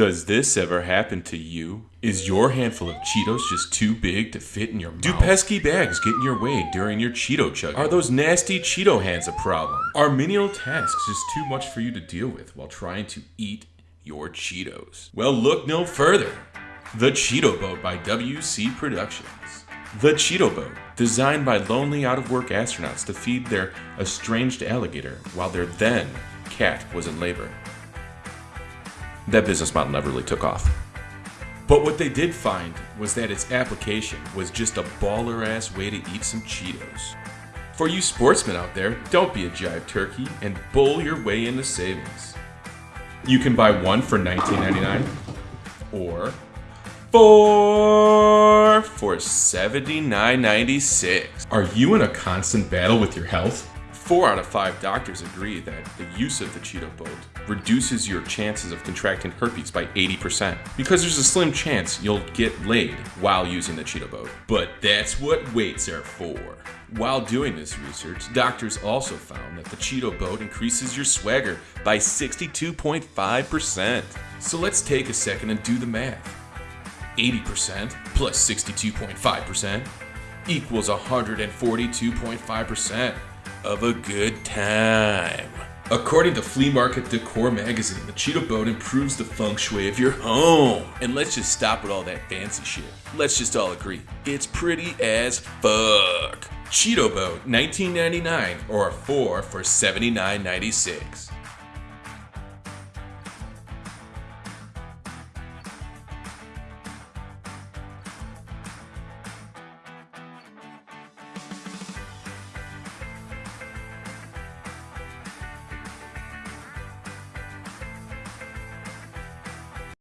Does this ever happen to you? Is your handful of Cheetos just too big to fit in your mouth? Do pesky bags get in your way during your Cheeto chugging? Are those nasty Cheeto hands a problem? Are menial tasks just too much for you to deal with while trying to eat your Cheetos? Well, look no further. The Cheeto Boat by WC Productions. The Cheeto Boat, designed by lonely out of work astronauts to feed their estranged alligator while their then cat was in labor. That business model never really took off. But what they did find was that its application was just a baller ass way to eat some Cheetos. For you sportsmen out there, don't be a jive turkey and bull your way into savings. You can buy one for $19.99 or four for $79.96. Are you in a constant battle with your health? Four out of five doctors agree that the use of the Cheeto Boat reduces your chances of contracting herpes by 80% because there's a slim chance you'll get laid while using the Cheeto Boat. But that's what weights are for. While doing this research, doctors also found that the Cheeto Boat increases your swagger by 62.5%. So let's take a second and do the math. 80% plus 62.5% equals 142.5% of a good time. According to Flea Market Decor magazine, the Cheeto Boat improves the feng shui of your home. And let's just stop with all that fancy shit. Let's just all agree, it's pretty as fuck. Cheeto Boat, 19.99 or 4 for 79.96.